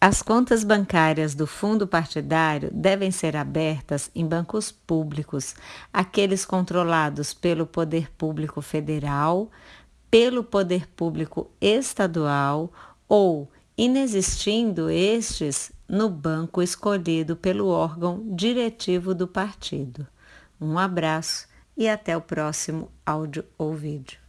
As contas bancárias do fundo partidário devem ser abertas em bancos públicos, aqueles controlados pelo Poder Público Federal, pelo Poder Público Estadual ou, inexistindo estes, no banco escolhido pelo órgão diretivo do partido. Um abraço e até o próximo áudio ou vídeo.